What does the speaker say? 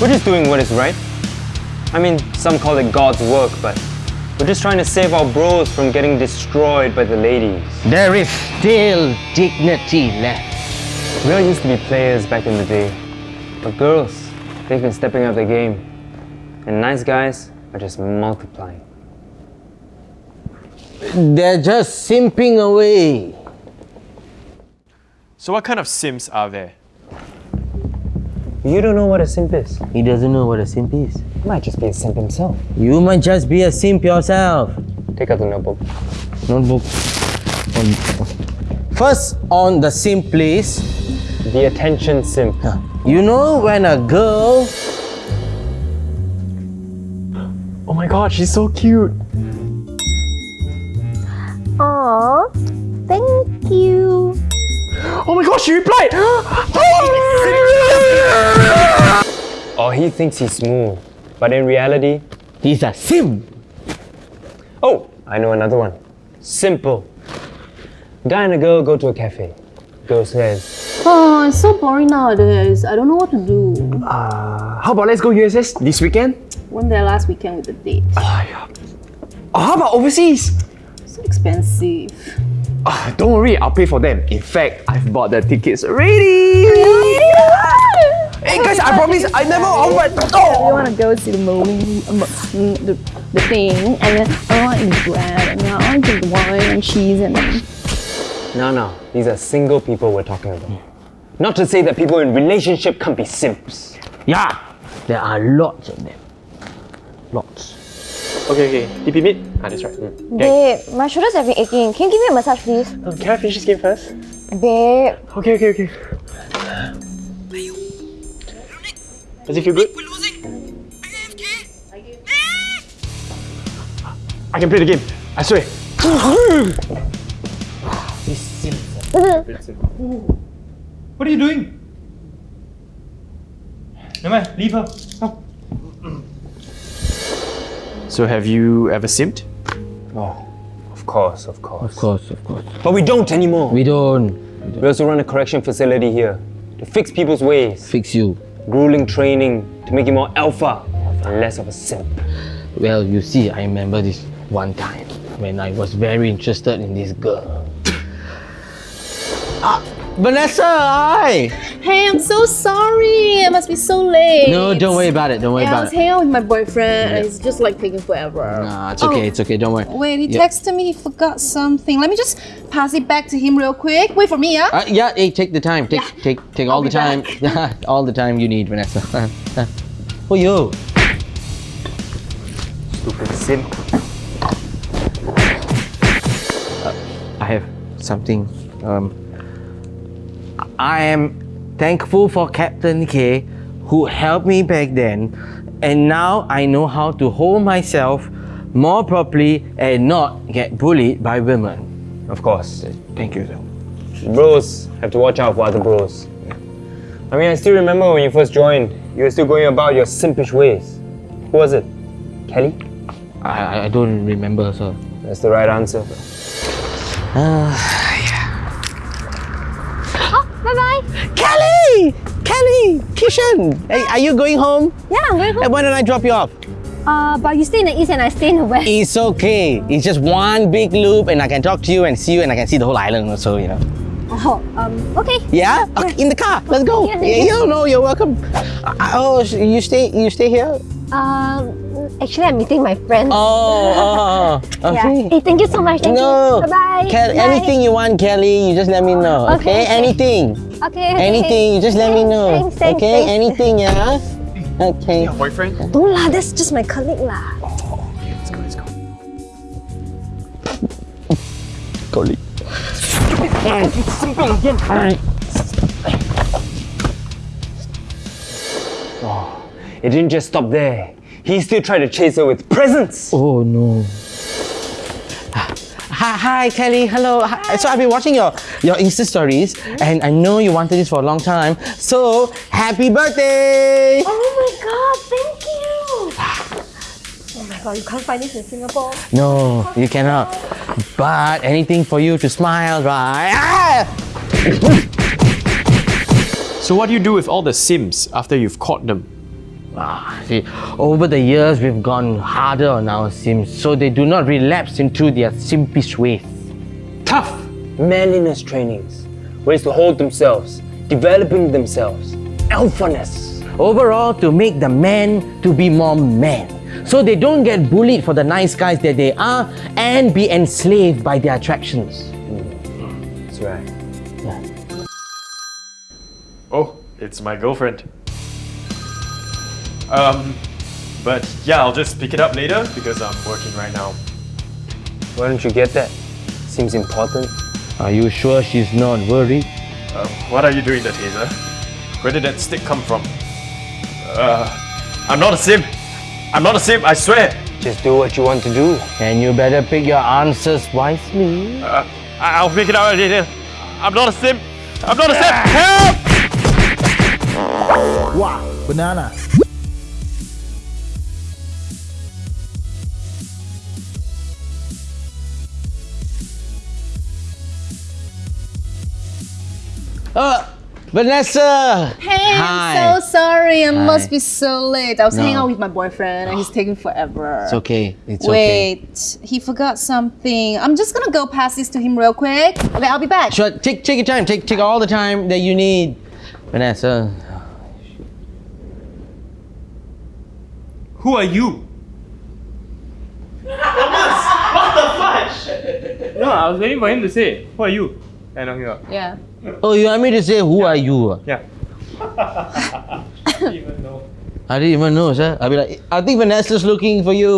We're just doing what is right. I mean, some call it God's work, but we're just trying to save our bros from getting destroyed by the ladies. There is still dignity left. We all used to be players back in the day, but girls, they've been stepping up their game. And nice guys are just multiplying. They're just simping away. So what kind of sims are there? You don't know what a simp is. He doesn't know what a simp is. He might just be a simp himself. You might just be a simp yourself. Take out the notebook. Notebook. First on the simp list, The attention simp. you know when a girl Oh my god, she's so cute. Aw, thank you. Oh my god, she replied! Or he thinks he's smooth, but in reality, he's a simp. oh, I know another one. Simple. Guy and a girl go to a cafe. Girl says, Oh, it's so boring nowadays. I don't know what to do. Uh, How about let's go USS this weekend? Went there last weekend with the date. Oh, how about overseas? So expensive. Don't worry, I'll pay for them. In fact, I've bought the tickets already. Hey guys, I promise I never offered. We Oh. want to go see the movie, um, the, the thing, and then I want to eat bread, and then I want to eat wine and cheese, and then no, no, these are single people we're talking about. Not to say that people in relationship can't be simps. Yeah, there are lots of them. Lots. Okay, okay. DP meet? Ah, that's right. Mm. Gang. Babe, my shoulders have been aching. Can you give me a massage, please? Um, can I finish this game first? Babe, Okay, okay, okay. Does it feel good? I can play the game. I swear. What are you doing? Never mind, leave her. Come. So have you ever simped? Oh, of course, of course. Of course, of course. But we don't anymore. We don't We also run a correction facility here to fix people's ways. fix you. Grueling training to make you more alpha and less of a simp. Well, you see, I remember this one time when I was very interested in this girl. ah, Vanessa, hi! hey, I'm so sorry. It must be so late. No, don't worry about it. Don't worry Yeah, I was hanging out with my boyfriend, and it's just like taking forever. Nah, it's okay. Oh. It's okay. Don't worry. Wait, he Yeah. texted me. He forgot something. Let me just pass it back to him real quick. Wait for me, yeah. Uh, yeah, hey, take the time. Take, Yeah. take, take all I'll the time. all the time you need, Vanessa. oh, yo. Stupid simp. Uh, I have something. Um, I am thankful for Captain K, who helped me back then, and now I know how to hold myself more properly and not get bullied by women. Of course. Thank you, sir. Bros have to watch out for other bros. I mean, I still remember when you first joined, you were still going about your simpish ways. Who was it? Kelly? I, I- I don't remember, sir. That's the right answer. bye Kelly! Kelly! Kishan! Hey, are you going home? Yeah, I'm going home. why don't I drop you off? Uh, but you stay in the east and I stay in the west. It's okay. It's just one big loop, and I can talk to you and see you, and I can see the whole island also, you know. Oh, um, okay. Yeah? Okay, in the car. Let's go. Yeah, Yeah, yeah. you know, you're welcome. Uh, oh, you stay you stay here? Um, actually, I'm meeting my friends. Oh, oh, Yeah. okay. Hey, thank you so much. Thank No. you. Bye-bye. Anything you want, Kelly, you just let me know. Okay? okay. Anything. Okay. okay. Anything, you just let me know. Thanks, thanks, okay? thanks. Anything, yeah? Okay. Your boyfriend? Don't lah, that's just my colleague lah. Oh, Okay, let's go, let's go. Colleague. It didn't just stop there. He still tried to chase her with presents. Oh no. Hi, hi Kelly. Hello. Hi. So I've been watching your your Insta stories, and I know you wanted this for a long time. So happy birthday! Oh my god, thank you. Oh my god, you can't find this in Singapore. No, you cannot. But anything for you to smile, right? Ah! So what do you do with all the sims after you've caught them? Ah, see, over the years we've gone harder on our Sims so they do not relapse into their simpish ways. Tough manliness trainings, ways to hold themselves, developing themselves, alphaness. Overall, to make the men to be more men. So they don't get bullied for the nice guys that they are and be enslaved by their attractions. That's right. Oh, it's my girlfriend. Um, but yeah, I'll just pick it up later because I'm working right now. Why don't you get that? Seems important. Are you sure she's not worried? Um, what are you doing there, Taser? Where did that stick come from? Uh, I'm not a sim. I'm not a sim, I swear. Just do what you want to do. And you better pick your answers wisely. Uh, I- I'll pick it up later. I'm not a sim. I'm not a sim. Help! Wow, Banana. Uh, Vanessa! Hey, Hi. I'm so sorry. I Hi. must be so late. I was hanging out with my boyfriend and he's taking forever. It's okay. It's okay. Wait, he forgot something. I'm just gonna go pass this to him real quick. Okay, I'll be back. Sure, take, take your time. Take, take all the time that you need. Vanessa. Who are you? Thomas! What the fudge? No, I was waiting for him to say, Who are you? And I'm here. Yeah. Oh, you want me to say who are you? Yeah. I didn't even know. I didn't even know, sir. I'll be like, I think Vanessa's looking for you.